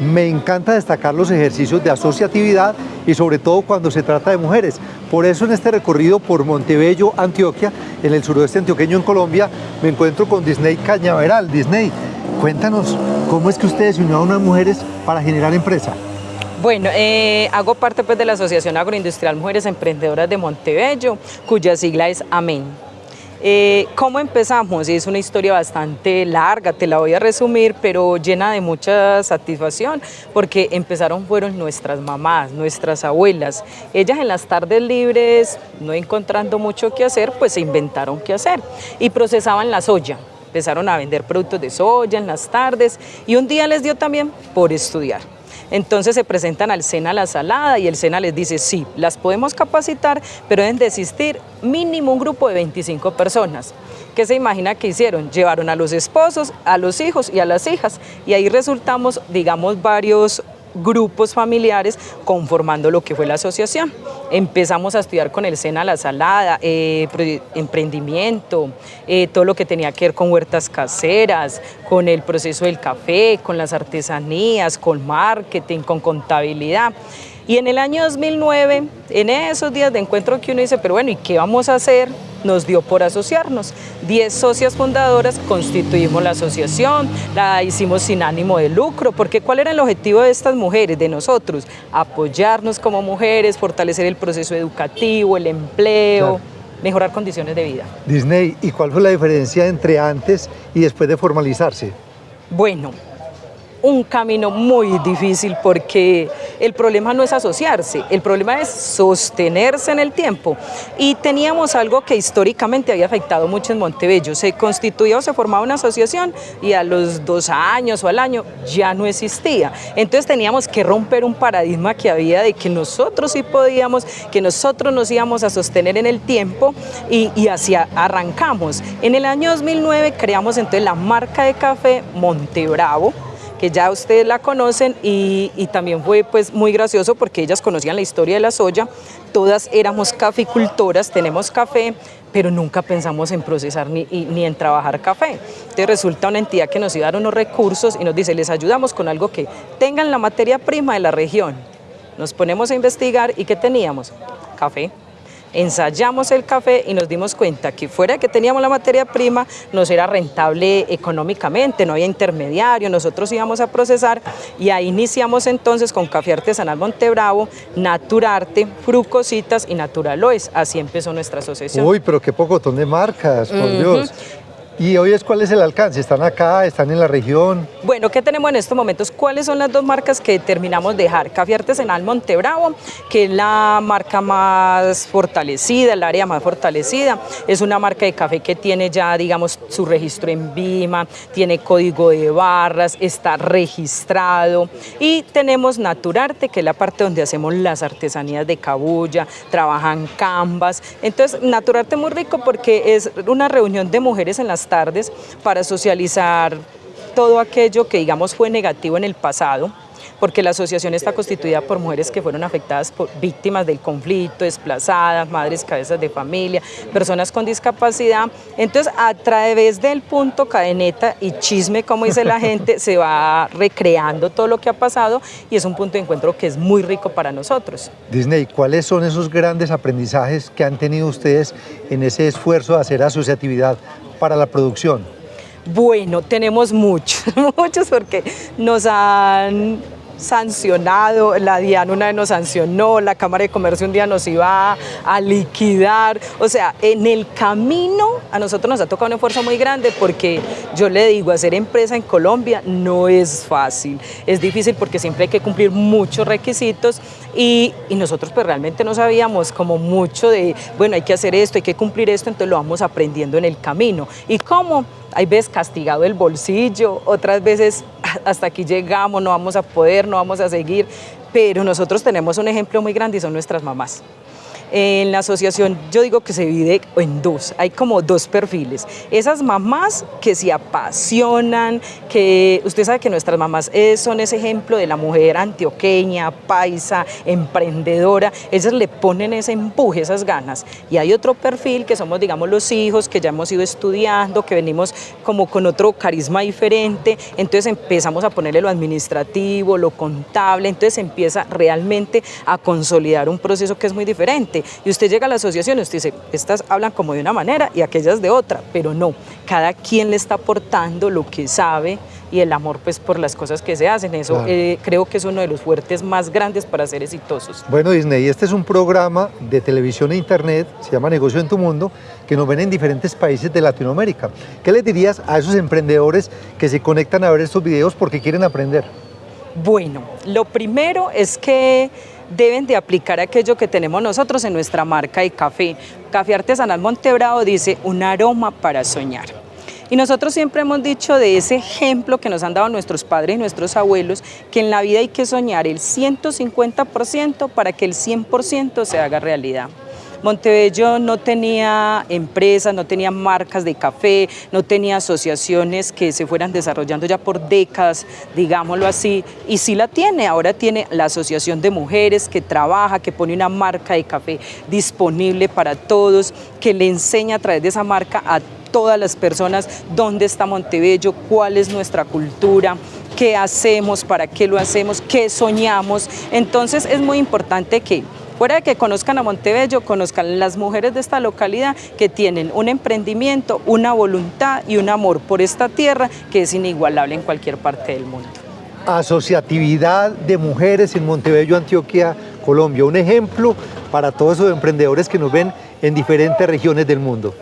Me encanta destacar los ejercicios de asociatividad y sobre todo cuando se trata de mujeres. Por eso en este recorrido por Montebello, Antioquia, en el suroeste antioqueño en Colombia, me encuentro con Disney Cañaveral. Disney, cuéntanos, ¿cómo es que ustedes se unieron a mujeres para generar empresa? Bueno, eh, hago parte pues, de la Asociación Agroindustrial Mujeres Emprendedoras de Montebello, cuya sigla es AMEN. Eh, ¿Cómo empezamos? Es una historia bastante larga, te la voy a resumir, pero llena de mucha satisfacción, porque empezaron fueron nuestras mamás, nuestras abuelas. Ellas en las tardes libres, no encontrando mucho que hacer, pues se inventaron qué hacer y procesaban la soya. Empezaron a vender productos de soya en las tardes y un día les dio también por estudiar. Entonces se presentan al SENA la salada y el SENA les dice, sí, las podemos capacitar, pero deben desistir mínimo un grupo de 25 personas. ¿Qué se imagina que hicieron? Llevaron a los esposos, a los hijos y a las hijas y ahí resultamos, digamos, varios grupos familiares conformando lo que fue la asociación. Empezamos a estudiar con el SENA La Salada, eh, emprendimiento, eh, todo lo que tenía que ver con huertas caseras, con el proceso del café, con las artesanías, con marketing, con contabilidad. Y en el año 2009, en esos días de encuentro que uno dice, pero bueno, ¿y qué vamos a hacer? Nos dio por asociarnos. Diez socias fundadoras constituimos la asociación, la hicimos sin ánimo de lucro, porque ¿cuál era el objetivo de estas mujeres, de nosotros? Apoyarnos como mujeres, fortalecer el proceso educativo, el empleo, mejorar condiciones de vida. Disney, ¿y cuál fue la diferencia entre antes y después de formalizarse? Bueno, un camino muy difícil porque el problema no es asociarse, el problema es sostenerse en el tiempo. Y teníamos algo que históricamente había afectado mucho en Montebello. Se constituía o se formaba una asociación y a los dos años o al año ya no existía. Entonces teníamos que romper un paradigma que había de que nosotros sí podíamos, que nosotros nos íbamos a sostener en el tiempo y, y arrancamos. En el año 2009 creamos entonces la marca de café Montebravo, que ya ustedes la conocen y, también fue pues muy gracioso porque ellas conocían la historia de la soya, todas éramos caficultoras, tenemos café, pero nunca pensamos en procesar ni, ni, en trabajar café. Entonces resulta una entidad que nos iba a dar unos recursos y nos dice, les ayudamos con algo que tengan la materia prima de la región. Nos ponemos a investigar y ¿qué teníamos? Café ensayamos el café y nos dimos cuenta que fuera que teníamos la materia prima, nos era rentable económicamente, no había intermediario, nosotros íbamos a procesar y ahí iniciamos entonces con Café Artesanal Montebravo, Naturarte, Frucositas y Naturaloes. Así empezó nuestra asociación. Uy, pero qué pocotón de marcas, por Dios. ¿Y hoy es cuál es el alcance? ¿Están acá? ¿Están en la región? Bueno, ¿qué tenemos en estos momentos? ¿Cuáles son las dos marcas que terminamos de dejar? Café Artesanal Montebravo, que es la marca más fortalecida, el área más fortalecida. Es una marca de café que tiene ya, digamos, su registro en Vima, tiene código de barras, está registrado. Y tenemos Naturarte, que es la parte donde hacemos las artesanías de cabulla, trabajan canvas. Entonces, Naturarte es muy rico porque es una reunión de mujeres en las tardes para socializar todo aquello que digamos fue negativo en el pasado, porque la asociación está constituida por mujeres que fueron afectadas por víctimas del conflicto, desplazadas, madres cabezas de familia, personas con discapacidad. Entonces, a través del punto cadeneta y chisme, como dice la gente, se va recreando todo lo que ha pasado y es un punto de encuentro que es muy rico para nosotros. Disney, ¿cuáles son esos grandes aprendizajes que han tenido ustedes en ese esfuerzo de hacer asociatividad para la producción? Bueno, tenemos muchos, muchos porque nos han sancionado, la DIAN una vez nos sancionó, la Cámara de Comercio un día nos iba a, liquidar, o sea, en el camino a nosotros nos ha tocado un esfuerzo muy grande porque yo le digo, hacer empresa en Colombia no es fácil, es difícil porque siempre hay que cumplir muchos requisitos y, y nosotros pues realmente no sabíamos como mucho de, bueno, hay que hacer esto, hay que cumplir esto, entonces lo vamos aprendiendo en el camino. ¿Y cómo? hay veces castigado el bolsillo, otras veces hasta aquí llegamos, no vamos a poder, no vamos a seguir, pero nosotros tenemos un ejemplo muy grande y son nuestras mamás. En la asociación yo digo que se divide en dos, hay como dos perfiles. Esas mamás que se apasionan, que usted sabe que nuestras mamás son ese ejemplo de la mujer antioqueña, paisa, emprendedora, ellas le ponen ese empuje, esas ganas. Y hay otro perfil que somos, digamos, los hijos, que ya hemos ido estudiando, que venimos como con otro carisma diferente, entonces empezamos a ponerle lo administrativo, lo contable, entonces empieza realmente a consolidar un proceso que es muy diferente. Y usted llega a la asociación y usted dice, estas hablan como de una manera y aquellas de otra, pero no, cada quien le está aportando lo que sabe y el amor pues por las cosas que se hacen. Eso Claro. eh, creo que es uno de los fuertes más grandes para ser exitosos. Bueno, Disney, este es un programa de televisión e internet, se llama Negocio en tu Mundo, que nos ven en diferentes países de Latinoamérica. ¿Qué les dirías a esos emprendedores que se conectan a ver estos videos porque quieren aprender? Bueno, lo primero es que deben de aplicar aquello que tenemos nosotros en nuestra marca de café. Café Artesanal Montebrado dice un aroma para soñar. Y nosotros siempre hemos dicho de ese ejemplo que nos han dado nuestros padres y nuestros abuelos, que en la vida hay que soñar el 150% para que el 100% se haga realidad. Montebello no tenía empresas, no tenía marcas de café, no tenía asociaciones que se fueran desarrollando ya por décadas, digámoslo así, y sí la tiene, ahora tiene la Asociación de Mujeres que trabaja, que pone una marca de café disponible para todos, que le enseña a través de esa marca a todas las personas dónde está Montebello, cuál es nuestra cultura, qué hacemos, para qué lo hacemos, qué soñamos. Entonces es muy importante que Fuera de que conozcan a Montebello, conozcan las mujeres de esta localidad que tienen un emprendimiento, una voluntad y un amor por esta tierra que es inigualable en cualquier parte del mundo. Asociatividad de mujeres en Montebello, Antioquia, Colombia. Un ejemplo para todos esos emprendedores que nos ven en diferentes regiones del mundo.